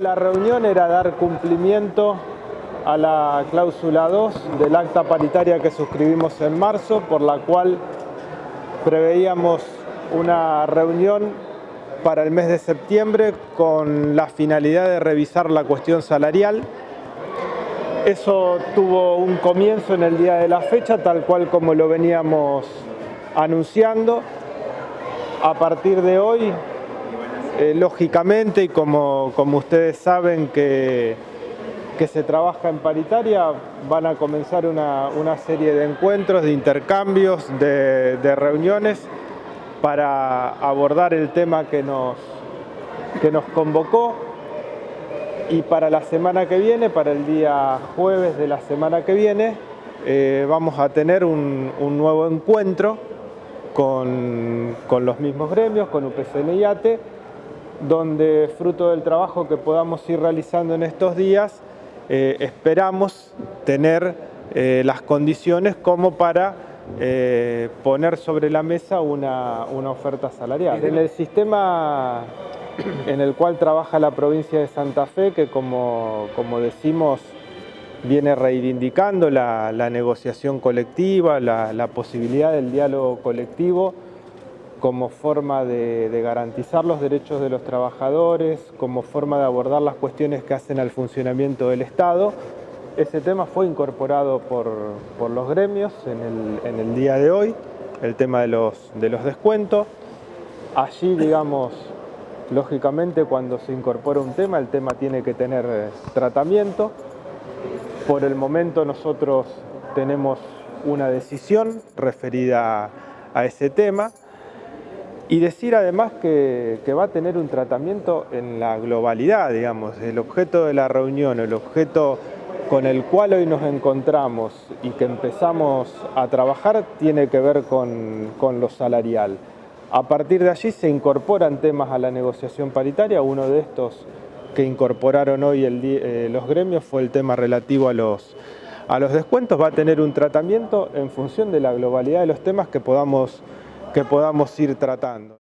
La reunión era dar cumplimiento a la cláusula 2 del acta paritaria que suscribimos en marzo, por la cual preveíamos una reunión para el mes de septiembre con la finalidad de revisar la cuestión salarial. Eso tuvo un comienzo en el día de la fecha, tal cual como lo veníamos anunciando. A partir de hoy eh, lógicamente, y como, como, ustedes saben que, que, se trabaja en paritaria, van a comenzar una, una serie de encuentros, de intercambios, de, reuniones para abordar el tema que nos, que nos convocó. Y para la semana que viene, para el día jueves de la semana que viene, eh, vamos a tener un, un nuevo encuentro con, con, los mismos gremios, con UPCN y ATE, donde fruto del trabajo que podamos ir realizando en estos días, eh, esperamos tener eh, las condiciones como para eh, poner sobre la mesa una, una, oferta salarial. En el sistema en el cual trabaja la provincia de Santa Fe, que como, como decimos viene reivindicando la, la negociación colectiva, la, la posibilidad del diálogo colectivo, como forma de, garantizar los derechos de los trabajadores, como forma de abordar las cuestiones que hacen al funcionamiento del Estado. Ese tema fue incorporado por, por los gremios en el, en el, día de hoy, el tema de los, de los descuentos. Allí, digamos, lógicamente cuando se incorpora un tema, el tema tiene que tener tratamiento. Por el momento nosotros tenemos una decisión referida a ese tema. Y decir además que, va a tener un tratamiento en la globalidad, digamos, el objeto de la reunión, el objeto con el cual hoy nos encontramos y que empezamos a trabajar tiene que ver con, lo salarial. A partir de allí se incorporan temas a la negociación paritaria, uno de estos que incorporaron hoy eh, los gremios fue el tema relativo a los descuentos, va a tener un tratamiento en función de la globalidad de los temas que podamos que podamos ir tratando.